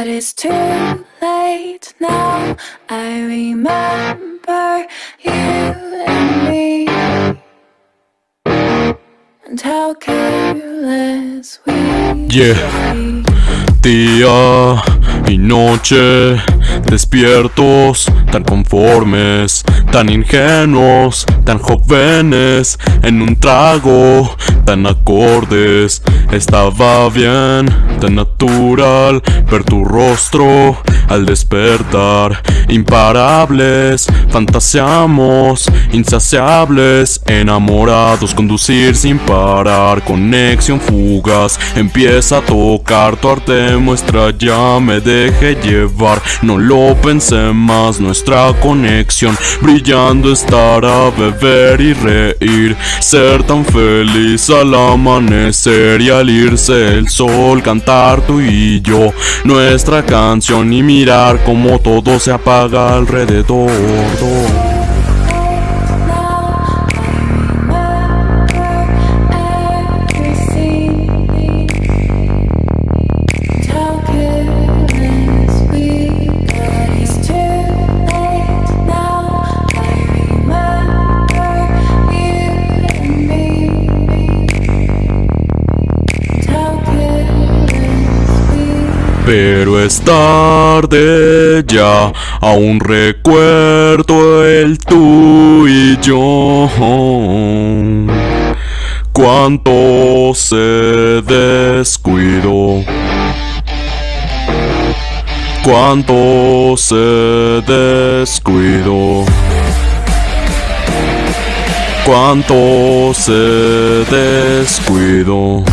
But it's too late now. I remember you and me. And how careless we Yeah. Día y noche, despiertos, tan conformes, tan ingenuos, tan jóvenes, en un trago, tan acordes. Estaba bien, tan natural, ver tu rostro al despertar. Imparables, fantaseamos, insaciables, enamorados, conducir sin parar, conexión fugaz, empieza a tocar tu arte, muestra ya me deje llevar, no lo pensé más, nuestra conexión, brillando estar a beber y reír, ser tan feliz al amanecer y al irse el sol, cantar tú y yo, nuestra canción y mirar como todo se apaga alrededor. Pero es tarde ya, aún recuerdo el tú y yo. Cuánto se descuidó. Cuánto se descuidó. Cuánto se descuidó.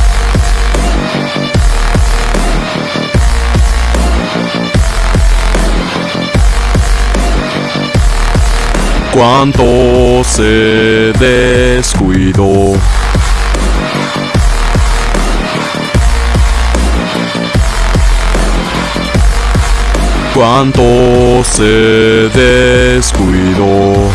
Cuánto se descuidó. Cuánto se descuidó.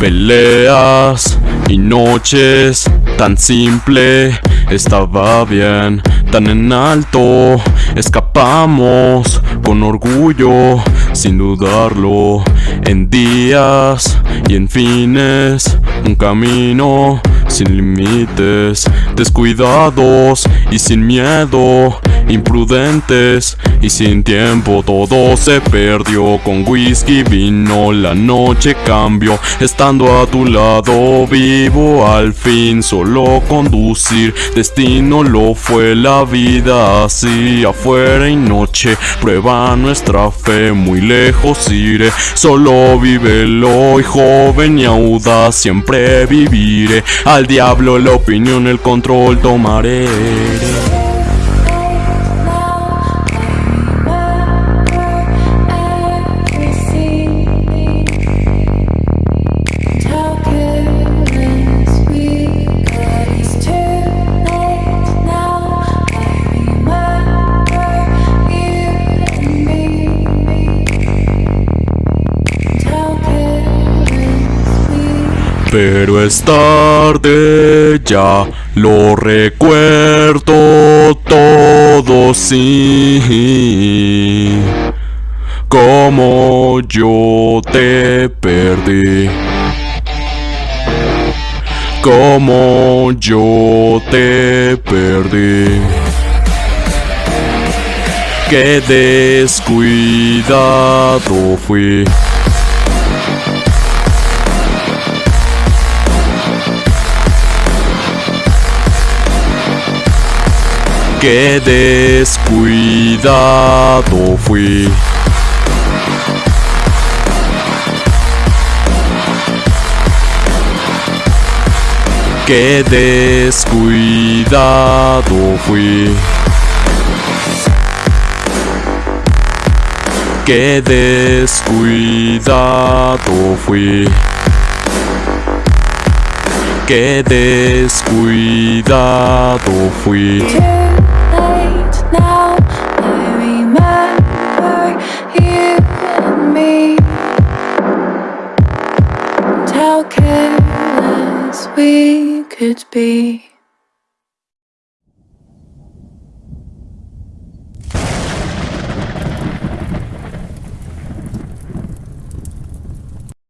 Peleas y noches tan simple estaba bien, tan en alto escapamos con orgullo sin dudarlo. En días y en fines un camino sin límites descuidados y sin miedo imprudentes y sin tiempo. Todo se perdió con whisky vino la noche cambió. Estando a tu lado vivo al fin. Solo conducir destino lo fue la vida así. Afuera y noche prueba nuestra fe muy lejos iré. Solo vívelo y joven y audaz siempre viviré. Al diablo la opinión el control tomaré Pero es tarde ya, lo recuerdo todo sí. Como yo te perdí. Como yo te perdí. Qué descuidado fui. Qué descuidado fui. Qué descuidado fui. Qué descuidado fui. Qué descuidado fui. Could be.